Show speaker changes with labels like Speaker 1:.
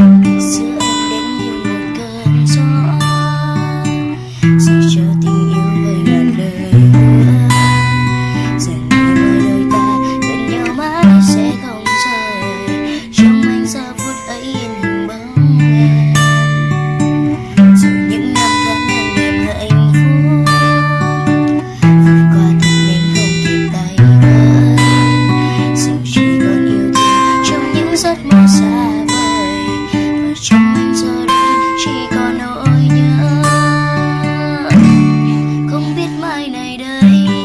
Speaker 1: Sí. này đây.